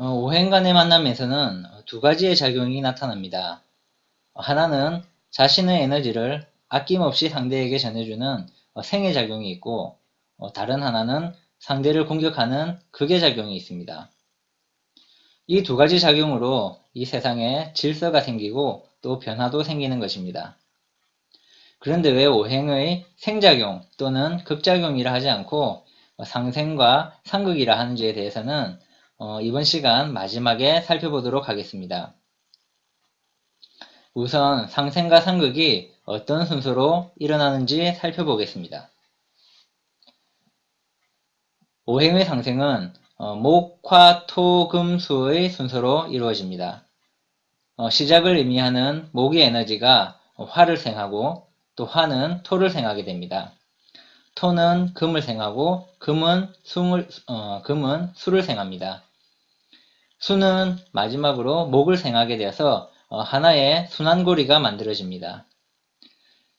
어, 오행 간의 만남에서는 두 가지의 작용이 나타납니다. 하나는 자신의 에너지를 아낌없이 상대에게 전해주는 어, 생의 작용이 있고 어, 다른 하나는 상대를 공격하는 극의 작용이 있습니다. 이 두 가지 작용으로 이 세상에 질서가 생기고 또 변화도 생기는 것입니다. 그런데 왜 오행의 생작용 또는 극작용이라 하지 않고 상생과 상극이라 하는지에 대해서는 어, 이번 시간 마지막에 살펴보도록 하겠습니다. 우선 상생과 상극이 어떤 순서로 일어나는지 살펴보겠습니다. 오행의 상생은 어, 목, 화, 토, 금, 수의 순서로 이루어집니다. 어, 시작을 의미하는 목의 에너지가 화를 생하고 또 화는 토를 생하게 됩니다. 토는 금을 생하고 금은 수을, 어, 금은 수를 생합니다. 수는 마지막으로 목을 생하게 되어서 어, 하나의 순환고리가 만들어집니다.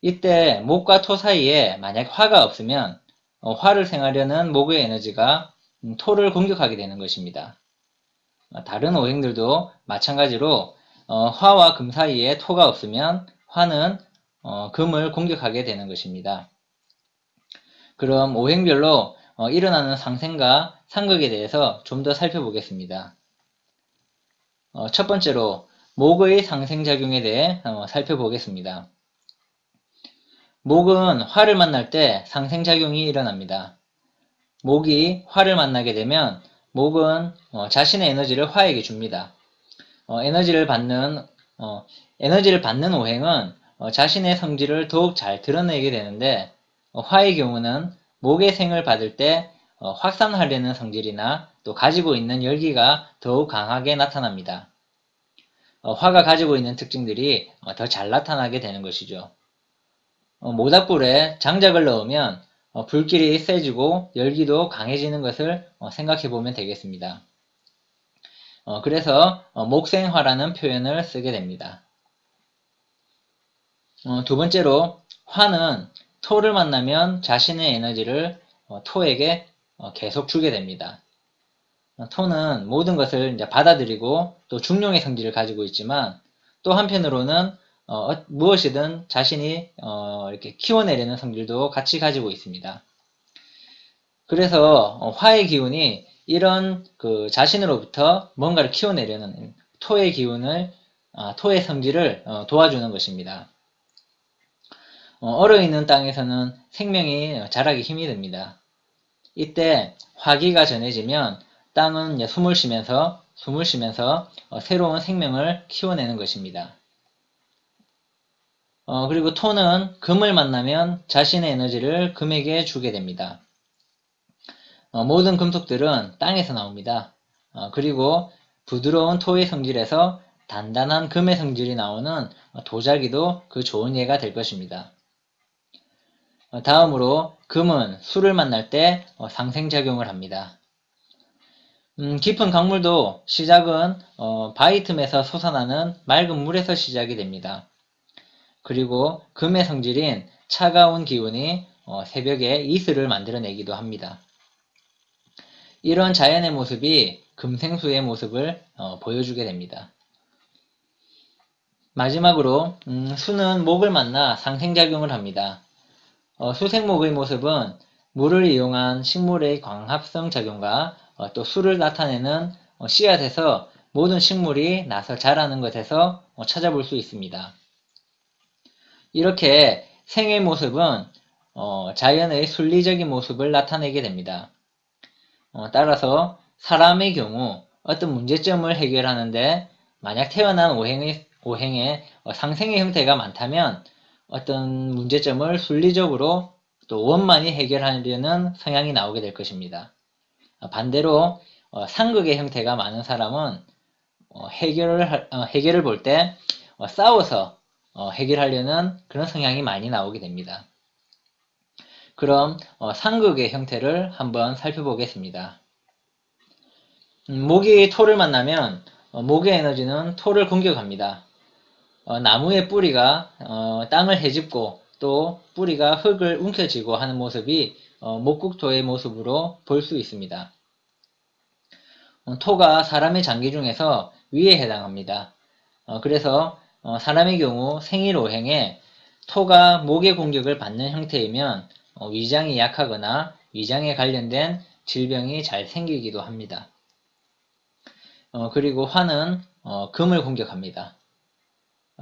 이때 목과 토 사이에 만약 화가 없으면 어, 화를 생하려는 목의 에너지가 음, 토를 공격하게 되는 것입니다. 어, 다른 오행들도 마찬가지로 화와 금 사이에 토가 없으면 화는 금을 공격하게 되는 것입니다. 그럼 오행별로 일어나는 상생과 상극에 대해서 좀 더 살펴보겠습니다. 첫 번째로 목의 상생작용에 대해 살펴보겠습니다. 목은 화를 만날 때 상생작용이 일어납니다. 목이 화를 만나게 되면 목은 어, 자신의 에너지를 화에게 줍니다. 어, 에너지를 받는 어, 에너지를 받는 오행은 어, 자신의 성질을 더욱 잘 드러내게 되는데 어, 화의 경우는 목의 생을 받을 때 어, 확산하려는 성질이나 또 가지고 있는 열기가 더욱 강하게 나타납니다. 화가 가지고 있는 특징들이 더 잘 나타나게 되는 것이죠. 어, 모닥불에 장작을 넣으면 어, 불길이 세지고 열기도 강해지는 것을 어, 생각해 보면 되겠습니다. 그래서 목생화라는 표현을 쓰게 됩니다. 두 번째로 화는 토를 만나면 자신의 에너지를 토에게 계속 주게 됩니다. 토는 모든 것을 받아들이고 또 중용의 성질을 가지고 있지만 또 한편으로는 어, 어, 무엇이든 자신이 어, 이렇게 키워내려는 성질도 같이 가지고 있습니다. 그래서 어, 화의 기운이 이런 그 자신으로부터 뭔가를 키워내려는 토의 기운을 아, 토의 성질을 어, 도와주는 것입니다. 얼어 있는 땅에서는 생명이 자라기 힘이 듭니다. 이때 화기가 전해지면 땅은 숨을 쉬면서 숨을 쉬면서 새로운 생명을 키워내는 것입니다. 어, 그리고 토는 금을 만나면 자신의 에너지를 금에게 주게 됩니다. 어, 모든 금속들은 땅에서 나옵니다. 어, 그리고 부드러운 토의 성질에서 단단한 금의 성질이 나오는 도자기도 그 좋은 예가 될 것입니다. 어, 다음으로 금은 술을 만날 때 어, 상생작용을 합니다. 음, 깊은 강물도 시작은 어, 바위 틈에서 솟아나는 맑은 물에서 시작이 됩니다. 그리고 금의 성질인 차가운 기운이 어, 새벽에 이슬을 만들어내기도 합니다. 이런 자연의 모습이 금생수의 모습을 어, 보여주게 됩니다. 마지막으로 음, 수는 목을 만나 상생작용을 합니다. 어, 수생목의 모습은 물을 이용한 식물의 광합성 작용과 어, 또 수를 나타내는 어, 씨앗에서 모든 식물이 나서 자라는 것에서 어, 찾아볼 수 있습니다. 이렇게 생의 모습은 어, 자연의 순리적인 모습을 나타내게 됩니다. 어, 따라서 사람의 경우 어떤 문제점을 해결하는데 만약 태어난 오행의, 오행에 어, 상생의 형태가 많다면 어떤 문제점을 순리적으로 또 원만히 해결하려는 성향이 나오게 될 것입니다. 어, 반대로 어, 상극의 형태가 많은 사람은 어, 해결을, 해결을 볼 때 싸워서 어, 해결하려는 그런 성향이 많이 나오게 됩니다. 그럼 어, 상극의 형태를 한번 살펴보겠습니다. 음, 모기 토를 만나면 어, 모기의 에너지는 토를 공격합니다. 어, 나무의 뿌리가 어, 땅을 헤집고 또 뿌리가 흙을 움켜쥐고 하는 모습이 어, 목국토의 모습으로 볼 수 있습니다. 어, 토가 사람의 장기 중에서 위에 해당합니다. 어, 그래서 어, 사람의 경우 생일 오행에 토가 목의 공격을 받는 형태이면 어, 위장이 약하거나 위장에 관련된 질병이 잘 생기기도 합니다. 어, 그리고 화는 어, 금을 공격합니다.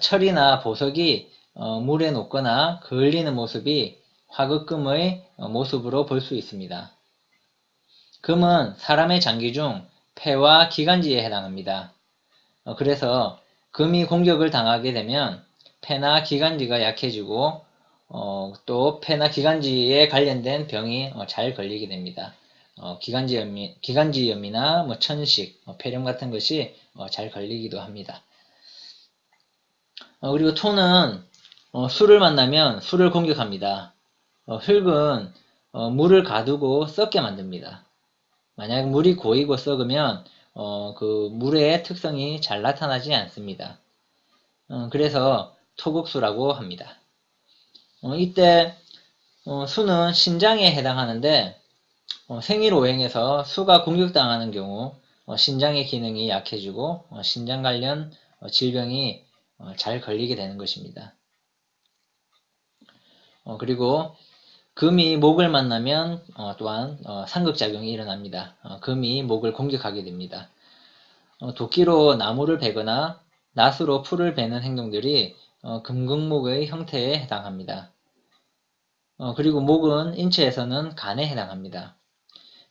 철이나 보석이 어, 물에 녹거나 그을리는 모습이 화극금의 어, 모습으로 볼 수 있습니다. 금은 사람의 장기 중 폐와 기관지에 해당합니다. 어, 그래서 금이 공격을 당하게 되면 폐나 기관지가 약해지고 어, 또 폐나 기관지에 관련된 병이 어, 잘 걸리게 됩니다. 어, 기관지염이, 기관지염이나 뭐 천식, 어, 폐렴 같은 것이 어, 잘 걸리기도 합니다. 어, 그리고 토는 어, 술을 만나면 술을 공격합니다. 어, 흙은 어, 물을 가두고 썩게 만듭니다. 만약 물이 고이고 썩으면 어, 그 물의 특성이 잘 나타나지 않습니다. 어, 그래서 토국수라고 합니다. 어, 이때 어, 수는 신장에 해당하는데 어, 생일 오행에서 수가 공격당하는 경우 어, 신장의 기능이 약해지고 어, 신장 관련 질병이 잘 걸리게 되는 것입니다. 그리고 금이 목을 만나면 또한 상극작용이 일어납니다. 금이 목을 공격하게 됩니다. 도끼로 나무를 베거나 낫으로 풀을 베는 행동들이 금극목의 형태에 해당합니다. 그리고 목은 인체에서는 간에 해당합니다.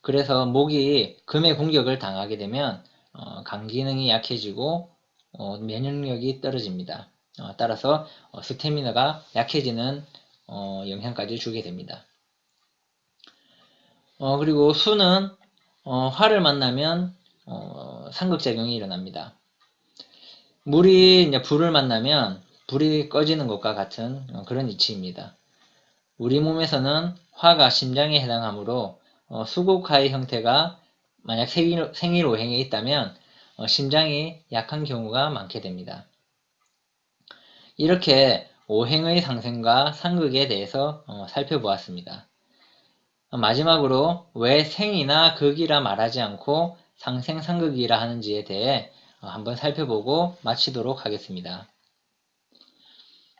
그래서 목이 금의 공격을 당하게 되면 어, 간 기능이 약해지고 어, 면역력이 떨어집니다. 어, 따라서 어, 스태미너가 약해지는 어, 영향까지 주게 됩니다. 어, 그리고 수는 화를 만나면 상극작용이 일어납니다. 물이 이제 불을 만나면 불이 꺼지는 것과 같은 그런 이치입니다. 우리 몸에서는 화가 심장에 해당하므로 어, 수국하의 형태가 만약 생일, 생일 오행에 있다면 어, 심장이 약한 경우가 많게 됩니다. 이렇게 오행의 상승과 상극에 대해서 어, 살펴보았습니다. 마지막으로 왜 생이나 극이라 말하지 않고 상생 상극이라 하는지에 대해 어, 한번 살펴보고 마치도록 하겠습니다.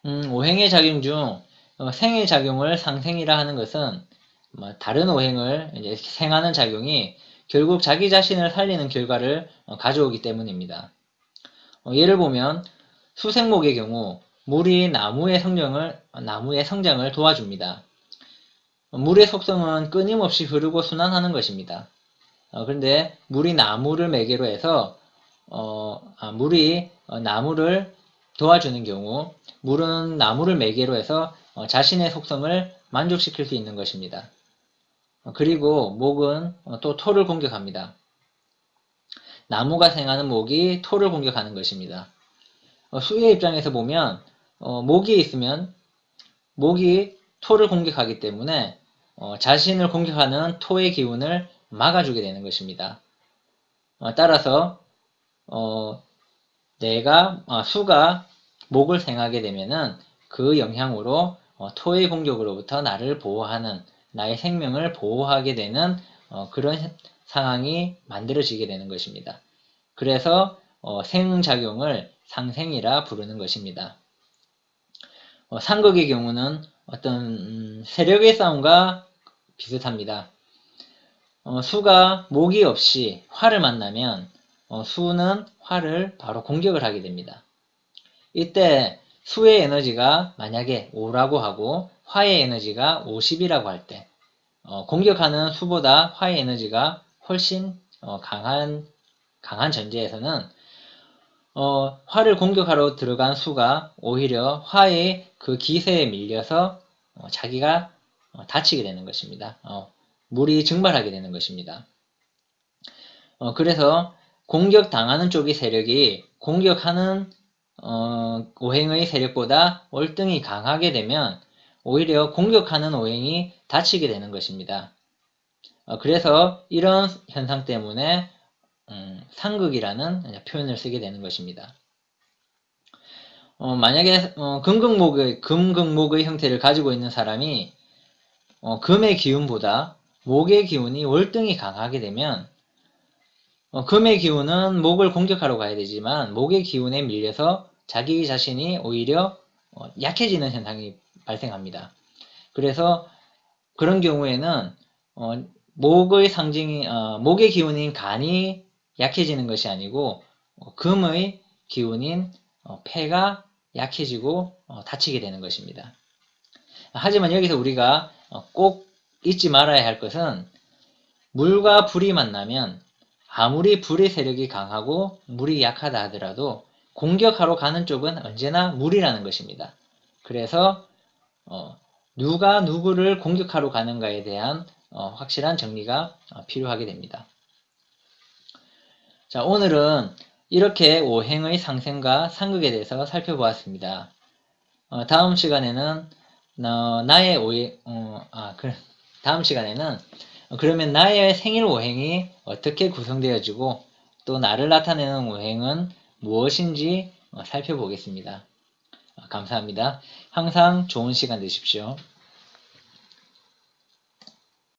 음, 오행의 작용 중 어, 생의 작용을 상생이라 하는 것은 뭐 다른 오행을 생하는 작용이 결국 자기 자신을 살리는 결과를 어, 가져오기 때문입니다. 어, 예를 보면 수생목의 경우 물이 나무의 성장을, 나무의 성장을 도와줍니다. 물의 속성은 끊임없이 흐르고 순환하는 것입니다. 어, 그런데 물이 나무를 매개로 해서 어, 아, 물이 나무를 도와주는 경우 물은 나무를 매개로 해서 자신의 속성을 만족시킬 수 있는 것입니다. 그리고 목은 또 토를 공격합니다. 나무가 생하는 목이 토를 공격하는 것입니다. 어, 수의 입장에서 보면 어, 목이 있으면 목이 토를 공격하기 때문에 어, 자신을 공격하는 토의 기운을 막아주게 되는 것입니다. 따라서 내가 수가 목을 생하게 되면은 그 영향으로 토의 공격으로부터 나를 보호하는 나의 생명을 보호하게 되는 어, 그런 상황이 만들어지게 되는 것입니다. 그래서 어, 생작용을 상생이라 부르는 것입니다. 어, 상극의 경우는 어떤 음, 세력의 싸움과 비슷합니다. 어, 수가 목이 없이 화를 만나면 어, 수는 화를 바로 공격을 하게 됩니다. 이때 수의 에너지가 만약에 5라고 하고 화의 에너지가 50이라고 할때 어, 공격하는 수보다 화의 에너지가 훨씬 어, 강한 강한 전제에서는 어, 화를 공격하러 들어간 수가 오히려 화의 그 기세에 밀려서 어, 자기가 어, 다치게 되는 것입니다. 어, 물이 증발하게 되는 것입니다. 그래서 공격당하는 쪽의 세력이 공격하는 오행의 세력보다 월등히 강하게 되면 오히려 공격하는 오행이 다치게 되는 것입니다. 어, 그래서 이런 현상 때문에 음, 상극이라는 표현을 쓰게 되는 것입니다. 어, 만약에 어, 금극목의 금극목의 형태를 가지고 있는 사람이 어, 금의 기운보다 목의 기운이 월등히 강하게 되면 어, 금의 기운은 목을 공격하러 가야 되지만 목의 기운에 밀려서 자기 자신이 오히려 어, 약해지는 현상이 발생합니다. 그래서 그런 경우에는 어, 목의 상징이 어, 목의 기운인 간이 약해지는 것이 아니고 어, 금의 기운인 어, 폐가 약해지고 어, 다치게 되는 것입니다. 하지만 여기서 우리가 어, 꼭 잊지 말아야 할 것은 물과 불이 만나면 아무리 불의 세력이 강하고 물이 약하다 하더라도 공격하러 가는 쪽은 언제나 물이라는 것입니다. 그래서 어, 누가 누구를 공격하러 가는가에 대한 어, 확실한 정리가 어, 필요하게 됩니다. 자, 오늘은 이렇게 오행의 상생과 상극에 대해서 살펴보았습니다. 어, 다음 시간에는 어, 나의 오행, 어, 아, 그, 다음 시간에는 어, 그러면 나의 생일 오행이 어떻게 구성되어지고 또 나를 나타내는 오행은 무엇인지 어, 살펴보겠습니다. 어, 감사합니다. 항상 좋은 시간 되십시오.